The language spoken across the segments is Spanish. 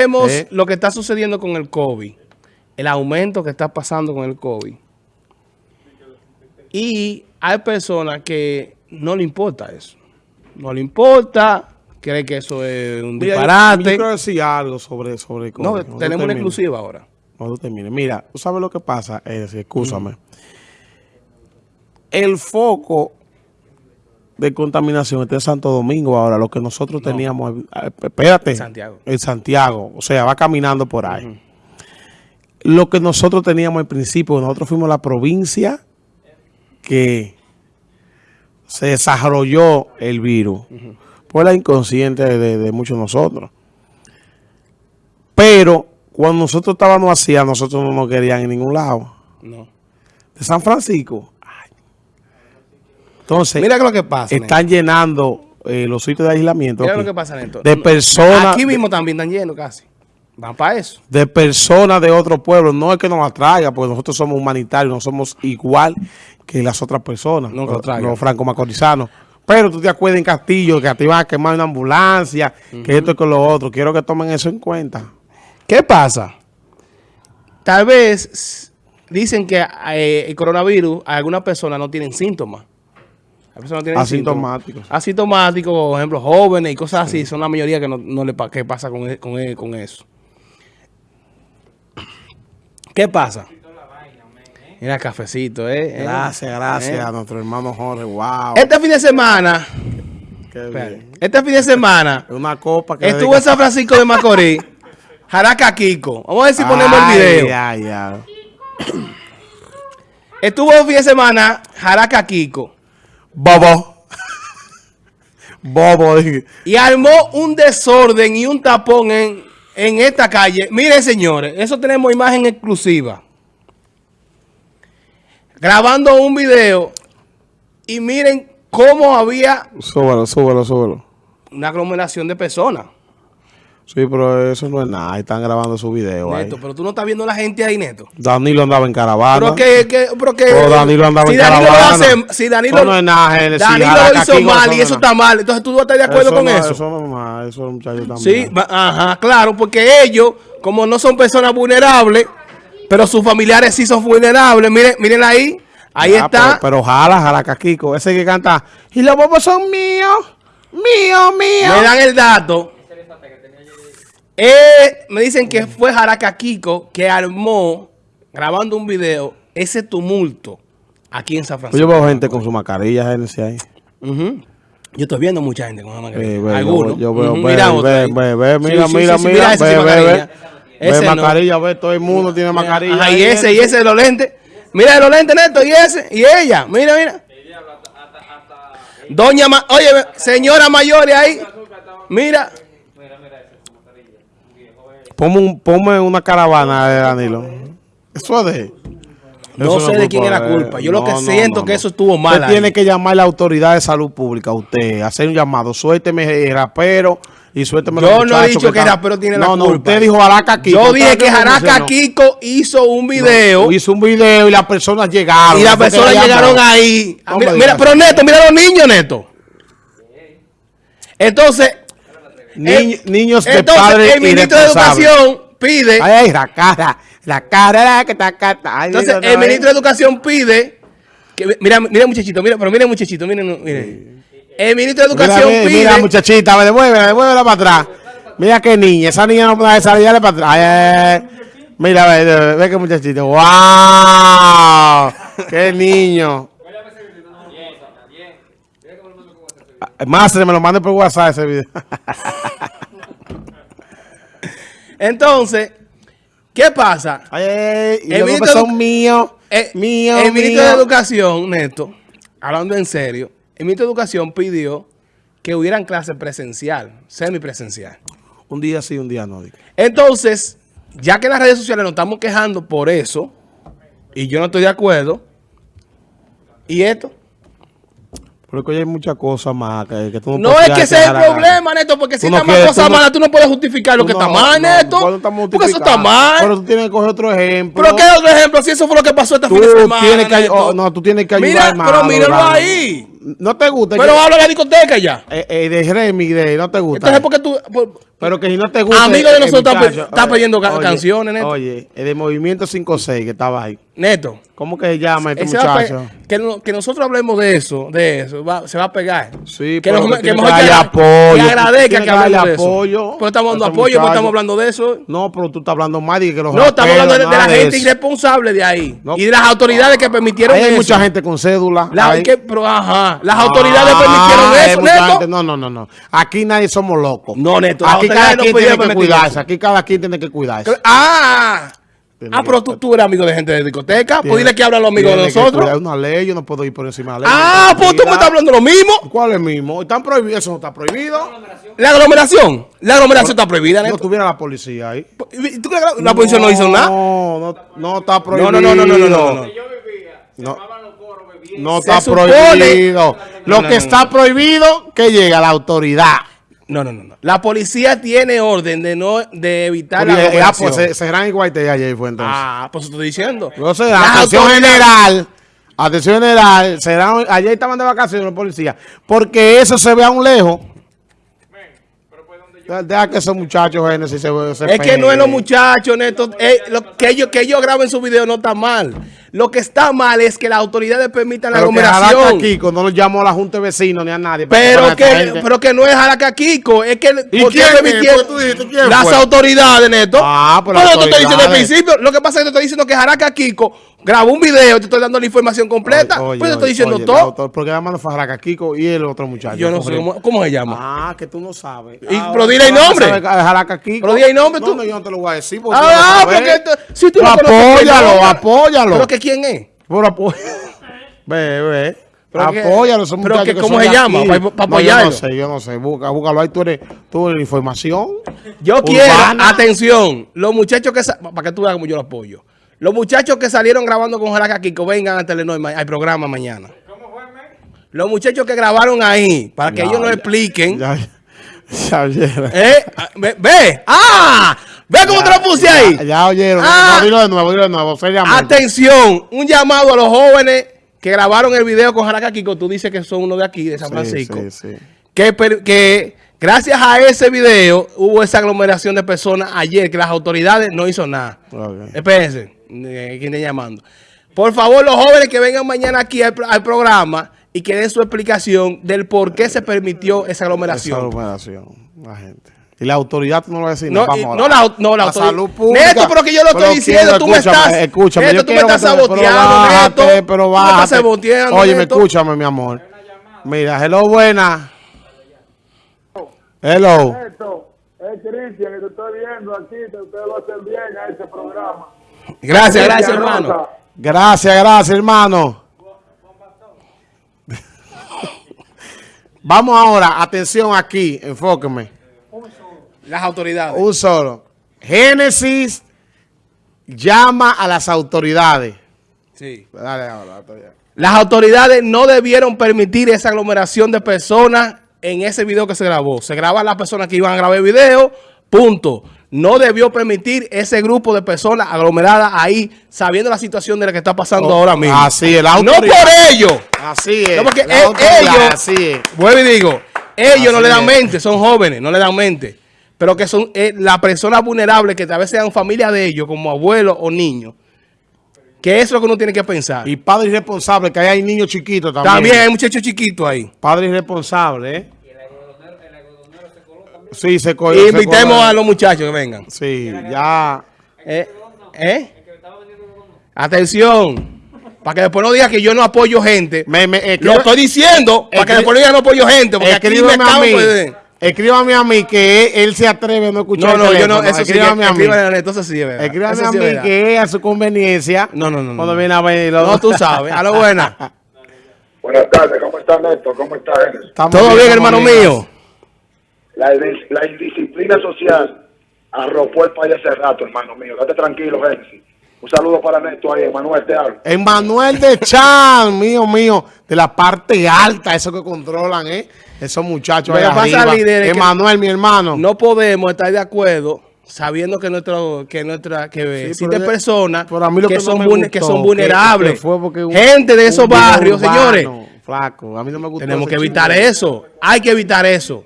Vemos Eh. lo que está sucediendo con el COVID, el aumento que está pasando con el COVID. Y hay personas que no le importa eso. No le importa, cree que eso es un Mira, disparate. Yo, quiero decir algo sobre, sobre no, COVID. Cuando tenemos una exclusiva ahora. Cuando termine. Mira, ¿tú sabes lo que pasa? Es decir, escúchame. El foco de contaminación está en Santo Domingo ahora. Lo que nosotros teníamos... eh, Espérate. En Santiago. En Santiago. O sea, va caminando por ahí. Lo que nosotros teníamos al principio, nosotros fuimos la provincia que se desarrolló el virus. Por la inconsciente de, de muchos de nosotros. Pero cuando nosotros estábamos así, a nosotros no nos querían en ningún lado. No. De San Francisco. Entonces, Mira lo que pasa. están llenando eh, los sitios de aislamiento Mira aquí, lo que pasa, Néstor. de personas Aquí mismo también están yendo casi. Van para eso. de personas de otro pueblo. No es que nos atraiga, porque nosotros somos humanitarios, no somos igual que las otras personas, No, los, los franco-macorizanos. Pero tú te acuerdas en Castillo que te iban a quemar una ambulancia, que esto y que lo otro. Quiero que tomen eso en cuenta. ¿Qué pasa? Tal vez dicen que eh, el coronavirus, algunas personas no tienen síntomas. Personas tienen Asintomáticos. síntomas. Asintomáticos, por ejemplo, jóvenes y cosas así, son la mayoría que no, no le pa- que pasa con, e- con, e- con eso. ¿Qué pasa? Mira, cafecito, ¿eh? ¿Eh? Gracias, gracias ¿Eh? a nuestro hermano Jorge. Wow. Este fin de semana, Qué espérate, bien. este fin de semana, Una copa que estuvo en San Francisco de Macorís, Jaraca Kiko. Vamos a ver si ponemos el video. Ay, ay. Estuvo el fin de semana Jaraca Kiko Bobo. Bobo. y armó un desorden y un tapón en, en esta calle. Miren, señores, eso tenemos imagen exclusiva. Grabando un video y miren cómo había Súbelo, súbelo, súbelo. una aglomeración de personas. Sí, pero eso no es nada. Ahí están grabando su video. ahí. Neto, pero tú no estás viendo la gente ahí, Neto. Danilo andaba en caravana. Pero que, que, pero que Oh, Danilo andaba si en Danilo lo caravana. hace, si Danilo, Eso no es nada. Danilo Jaraca lo hizo mal eso y eso es está mal. Entonces tú no estás de acuerdo con no, eso. Eso no es mal. Eso es muchacho también. Sí, ajá, claro, porque ellos, como no son personas vulnerables, pero sus familiares sí son vulnerables, miren, miren ahí, ahí Ah, está. Pero, pero jala, jala, Caquico. Ese que canta. Y los bobos son míos. Mío, mío. me dan el dato. Eh, me dicen que fue Jaraca Kiko que armó, grabando un video, ese tumulto aquí en San Francisco. yo veo gente con su mascarilla, ahí. Ujú. Yo estoy viendo mucha gente con la Eh, mascarilla. ve, Algunos. Yo, yo veo, Ujú, ve, mira ve, ve, Sí, mira, sí, mira, sí, sí, mira, ese ve, ve, mascarilla. ve. Ese Ve no. mascarilla, ve, todo el mundo tiene mascarilla. Ajá, y ese, y ese de los lentes. Mira de los lentes, Neto, y ese, y ella. Mira, mira. Doña, Ma oye, señora mayores ahí. Mira. Ponme, un- ponme una caravana de Danilo. Eso es de... No eso sé de quién culpa era culpa. Yo lo que No, no, siento no, que no. eso estuvo mal. Usted ahí. tiene que llamar a la autoridad de salud pública, usted, hacer un llamado. Suélteme el rapero y suélteme Yo no he dicho que el rapero tiene la No, no, culpa. usted dijo Jaraca Kiko. Yo dije ¿Usted que mencionó? Kiko hizo un video Hizo un video y las personas llegaron. y las personas llegaron llamó. ahí. Ah, No Mira, mira, pero Neto, mira los niños, Neto. Entonces, Niños de entonces padres el ministro de. Educación pide... Ay, la cara, la cara, la que está cata. Ay, Entonces, el no, ministro de eh. Educación pide que mira, mira muchachito, mira, pero mira muchachito, miren, miren. El ministro de Educación mira, pide mira, muchachita, devuélvela, devuélvela para atrás. Mira qué niña, esa niña no puede salir para atrás. Ay, ay, ay. Mira, ve, ve, ve qué muchachito. ¡Wow! ¡Qué niño! Más me lo mande por WhatsApp ese video. Entonces, ¿qué pasa? Ay, ay, El ministro son míos. Eh, míos, el ministro de. Educación, Neto, hablando en serio, el ministro de Educación pidió que hubieran clases presencial, semipresencial. Un día sí, un día no. Entonces, ya que en las redes sociales nos estamos quejando por eso, y yo no estoy de acuerdo, ¿y esto? Pero que hoy hay muchas cosas más que, que tú no No puedes es que ese es el problema, Neto, porque si no está mal quieres, cosa tú no- mala, tú no puedes justificar lo que no, está mal, Neto. Porque eso está mal. Pero tú tienes que coger otro ejemplo. ¿Pero qué otro ejemplo? Si eso fue lo que pasó este Tú fin de semana, tienes que, oh, no, tú tienes que ayudar Mira, pero míralo ahí. No te gusta. Pero habla de la discoteca ya. eh, eh, de Remy, de no te gusta. Entonces, ¿por qué tú...? por- Pero que si no te gusta. Amigo de eh, nosotros está está oye, pidiendo ca- oye, canciones, Neto. Oye, el de Movimiento 5-6 que estaba ahí. Neto. ¿Cómo que se llama este muchacho? que, no- que nosotros hablemos de eso, de eso, va- se va a pegar. Sí, que, nos- que que mejor que apoyo, que agradezca que hablemos de eso. apoyo Pero estamos dando apoyo, muchacho. estamos hablando de eso. No, pero tú estás hablando más de que los No, estamos hablando de, de la gente eso. irresponsable de ahí. No. Y de las autoridades que permitieron Ahí hay eso. mucha gente con cédula. La- ahí. que- pero, ajá, las autoridades Ah, permitieron hay eso, Neto. No, no, no, no. Aquí nadie somos locos. No, Neto, Aquí cada no quien tiene que cuidarse. eso. Aquí cada quien tiene que cuidarse. Ah, Tiene ah, que- pero tú, tú eres amigo de gente de discoteca. Pues dile que hablan los amigos de nosotros. cuidar una ley, yo no puedo ir por encima de la ley. Ah, pues tú me estás hablando lo mismo. ¿Cuál es mismo? ¿Están prohibidos? Eso no está prohibido. La aglomeración. La aglomeración está prohibida, No Neto. tuviera la policía ahí. ¿Tú crees que la, la policía no hizo nada? No, no, no está No, prohibido. no, no, no, no, no, no, no. No, no está supone- prohibido. Lo No, no, que no, está prohibido, que llegue a la autoridad. No, no, no, no. La policía tiene orden de no de evitar la Oye, ah, aglomeración. pues se, serán igual te ayer fue entonces. Ah, pues estoy diciendo. Atención general, atención general, serán, ayer estaban de vacaciones los policías, porque eso se ve a un lejos. Deja que esos muchachos Génesis se, se Es que no es los muchachos, Neto. Eh, lo- que, ellos, que ellos graben su video no está mal. Lo que está mal es que las autoridades permitan la Pero que aglomeración. Jaraca Kiko no lo llamó a la Junta de Vecinos ni a nadie. Pero que, pero que no es Jaraca Kiko, es que ¿Y ¿por qué quién es? permitieron- Pues tú dijiste, ¿quién las fue? autoridades, Neto. Ah, pues las Pero te estoy diciendo al principio, lo que pasa es que te estoy diciendo que Jaraca Kiko grabó un video, te estoy dando la información completa, Oye, pues te estoy diciendo oye, todo. Porque llamando fue Jaraca Kiko y el otro muchacho. Yo no sé cómo, cómo se llama. Ah, que tú no sabes. Y- Ah, pero dile el nombre. a Jaraca Kiko. Pero di el nombre, No, tú. no, yo no te lo voy a decir. porque Ah, no sabes. porque si tú Pero no apóyalo, apóyalo. ¿Pero que quién es? Pero apoy- Ve, ve. Pero que- Apóyalo, esos pero muchachos que ¿cómo son se llama? aquí. Pa- pa- No, yo no sé, yo no sé. Busca, búscalo ahí, tú eres, tú eres información. Yo Urbana. quiero, atención, los muchachos que, para que tú veas como yo lo apoyo. Los muchachos que salieron grabando con Jaraca Kiko vengan a Telenor al programa mañana. Los muchachos que grabaron ahí, para que Ya, ellos nos ya, expliquen. Ya, ya oyeron. ¿Eh? Ah, ve. ¡Ah! Ve cómo te lo puse ahí. Ya, oyeron. Ah. No, dilo de nuevo, dilo de nuevo. Seriamente. Atención, un llamado a los jóvenes que grabaron el video con Jaraca Kiko. Tú dices que son uno de aquí, de San Francisco. sí, sí. que, gracias a ese video hubo esa aglomeración de personas ayer que las autoridades no hizo nada. Ok. Espérense, eh, ¿quién está llamando? Por favor, los jóvenes que vengan mañana aquí al, al programa y que den su explicación del por qué se permitió esa Esa aglomeración. aglomeración, la gente. Y la autoridad tú no lo vas a decir. No, vamos y- a no hablar. la, no, la autoridad. salud pública. Neto, pero que yo lo estoy Pero diciendo, quiero- tú me escúchame, estás. Escúchame, Neto, yo tú me estás saboteando, bájate, Neto. pero Tú me estás bájate. saboteando, Oye, me Neto. escúchame, mi amor. Mira, hello, buena. Hello. Esto es Cristian, que te estoy viendo aquí, ustedes lo hacen bien a ese programa. Gracias, gracias, hermano. Gracias, gracias, hermano. Vamos ahora, atención aquí, enfóqueme. Las autoridades. Un solo. Génesis llama a las autoridades. Sí. Dale ahora. Las autoridades no debieron permitir esa aglomeración de personas en ese video que se grabó. Se graban las personas que iban a grabar el video, punto. No debió permitir ese grupo de personas aglomeradas ahí, sabiendo la situación de la que está pasando Oh, ahora mismo. así es, la No por ello. Así es. No, porque e- ellos, así es. vuelvo y digo, ellos no le dan es. mente, son jóvenes, no le dan mente. Pero que son eh, las personas vulnerables que tal vez sean familia de ellos, como abuelos o niños. Que eso es lo que uno tiene que pensar. Y padre irresponsable, que ahí hay niños chiquitos también. También hay muchachos chiquitos ahí. Padre irresponsable, ¿eh? Sí, se cogió. Invitemos a los muchachos que vengan. Sí, ya. ¿Eh? ¿Eh? Atención. Para que después no diga que yo no apoyo gente. Me, me, Lo estoy diciendo para que después no diga que no apoyo gente. Porque aquí me a mí. Escríbame a mí que él, él se atreve a no escuchar No, no, el yo no. Eso sí. Escríbame a mí. Escríbame, entonces sí verdad. Escríbame Eso a mí verdad. que es a su conveniencia. No, no, no, no. Cuando viene a ver. No, tú sabes. A lo buena. Buenas tardes, ¿cómo está Néstor? ¿Cómo está? Estamos Todo bien, hermano bien. mío. La, indis- la indisciplina social arropó el país hace rato, hermano mío. Date tranquilo, Génesis. Un saludo para Néstor ahí, Manuel, te hablo. Emanuel de Chan, mío, mío, de la parte alta, eso que controlan, ¿eh? Esos muchachos que pasa, arriba. líder, Emanuel, mi hermano. No podemos estar de acuerdo sabiendo que nuestro que nuestra que Sí, existen pero- personas que, son gustó, que son vulnerables. que fue porque un- Gente de esos barrios, urbano, señores. flaco. A mí no me gusta. Tenemos que evitar eso. Hay que evitar eso.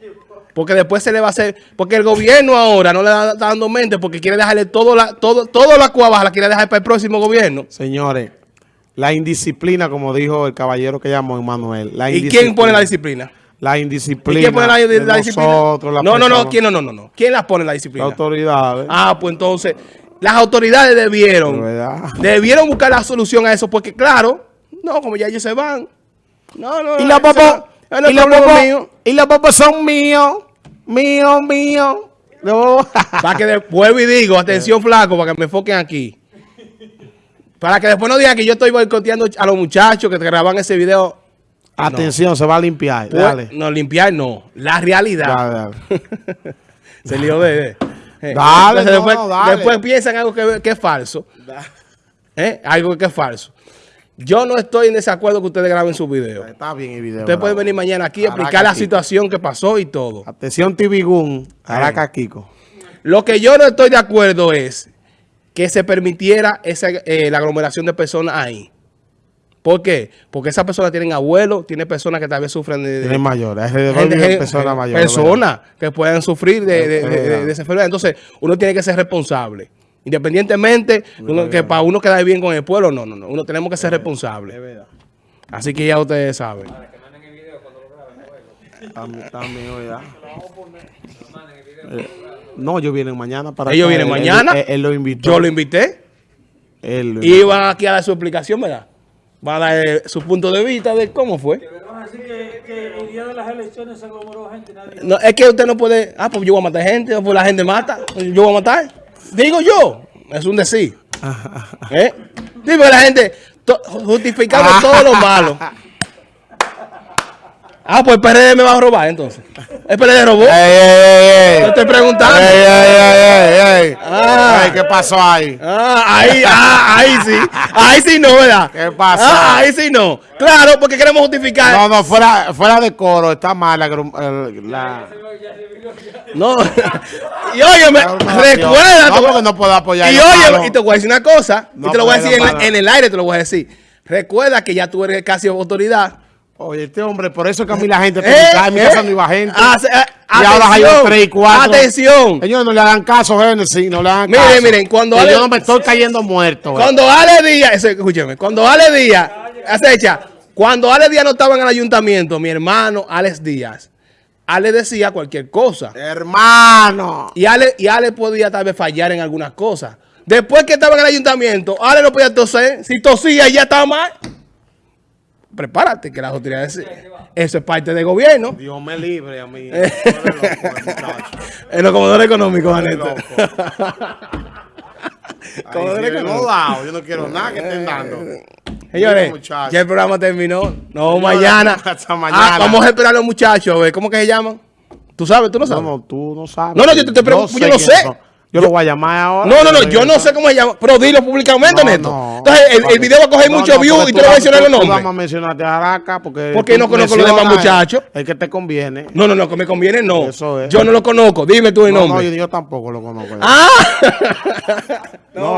Porque después se le va a hacer... Porque el gobierno ahora no le está dando mente porque quiere dejarle todo la, todo, todo la cuava, la quiere dejar para el próximo gobierno. Señores, la indisciplina, como dijo el caballero que llamó Emanuel. La ¿Y quién pone la disciplina? La ¿Y indisciplina. quién pone la, la disciplina? nosotros, las no, no, no, ¿quién no, no, no? ¿Quién la pone la Las disciplina? autoridades. Ah, pues entonces, las autoridades debieron, debieron buscar la solución a eso, porque claro, no, como ya ellos se van. No, no, Y. Ah, no, y popos, mío. y los popos son míos, míos, míos. No. Para que después vuelvo y digo, atención flaco, para que me enfoquen aquí. Para que después no digan que yo estoy boicoteando a los muchachos que graban ese video. Atención, se va a limpiar. Pues, Dale. No, limpiar no. La realidad. Dale, dale. Se lió de... eh, Dale, entonces no, después, dale. después piensan algo que, que es falso. Eh, Algo que es falso. Yo no estoy en desacuerdo que ustedes graben sus videos. Está bien el video. Ustedes pueden venir mañana aquí a Caraca, explicar la situación que pasó y todo. Atención. Caraca, Kiko. Lo que yo no estoy de acuerdo es que se permitiera esa, eh, la aglomeración de personas ahí. ¿Por qué? Porque esas personas tienen abuelos, tienen personas que tal vez sufren de... de- Tiene mayores. Personas mayores. personas que puedan sufrir de, de- Es de- de- verdad. de esa enfermedad. Entonces, uno tiene que ser responsable. Independientemente, uno- que para uno quedar bien con el pueblo, no, no, no. Uno tenemos que ser responsable. Así que ya ustedes saben. También, también, ¿verdad? Eh, No, ellos vienen mañana para Ellos vienen mañana. Él, él lo invitó. Yo lo invité Él lo y van aquí a dar su explicación, ¿verdad? Van a dar eh, su punto de vista de cómo fue. Así que, que el día de las elecciones se aglomeró gente, nadie. No, es que usted no puede, ah, pues yo voy a matar gente, pues la gente mata, yo voy a matar. Digo yo, es un decir. ¿Eh? Sí, porque la gente to- justificando todo lo malo. Ah, pues el PRD me va a robar entonces. El PRD robó. ¡Ey, ey, ey! Te estoy preguntando. ¡Ey, ey, ey, ey! Ah. Ay, ¿qué pasó ahí? Ah, ahí, ah, ahí sí. Ahí sí no, ¿verdad? ¿Qué pasa? Ah, ahí sí no. Claro, porque queremos justificar. No, no, fuera, fuera de coro, está mal la... la- No. y óyeme, recuerda. No, porque no puedo apoyar Y malos. y te voy a decir una cosa, No y te lo voy a decir en, en el aire, te lo voy a decir. Recuerda que ya tú eres casi autoridad. Oye, este hombre, por eso es que a mí la gente... Eh, mi eh, casa no iba gente. hace- eh, y ahora hay tres y cuatro. Atención. Ellos no le dan caso, Genesis, no le dan Miren, caso. miren, cuando Y Ale- yo no me estoy cayendo muerto. eh. Cuando Ale Díaz, escúcheme, cuando Ale Díaz, acecha, cuando Ale Díaz no estaba en el ayuntamiento, mi hermano Alex Díaz, Ale decía cualquier cosa. Hermano. Y Ale, y Ale podía tal vez fallar en algunas cosas. Después que estaba en el ayuntamiento, Ale no podía toser. Si tosía, ya estaba mal. Prepárate, que las autoridades... Eso es parte del gobierno. Dios me libre a mí. Tú eres loco, muchacho. En los comedores económicos, Eres Aneta. Ay, Comedores sí, económicos. no dado, Yo no quiero nada que estén dando. Señores, ya el programa terminó. No, mañana. hasta mañana. Ah, vamos a esperar a los muchachos. A ver, ¿cómo que se llaman? ¿Tú sabes? ¿Tú no No, sabes? no, tú no sabes. No, no, yo te- te pregunto, yo no sé. Yo lo voy a llamar ahora. No, no, no, yo no sé cómo se llama, pero dilo públicamente, No, Neto. no. Entonces, el, el video va a coger No, mucho no, views porque y tú vas a mencionar los nombres. vamos a mencionarte a Araca porque... ¿Por qué tú no conozco los demás muchachos? El que te conviene. No, no, no, que me conviene, no. Eso es. Yo no lo conozco, dime tú el No, no, nombre. yo, yo tampoco lo conozco. Ah, No,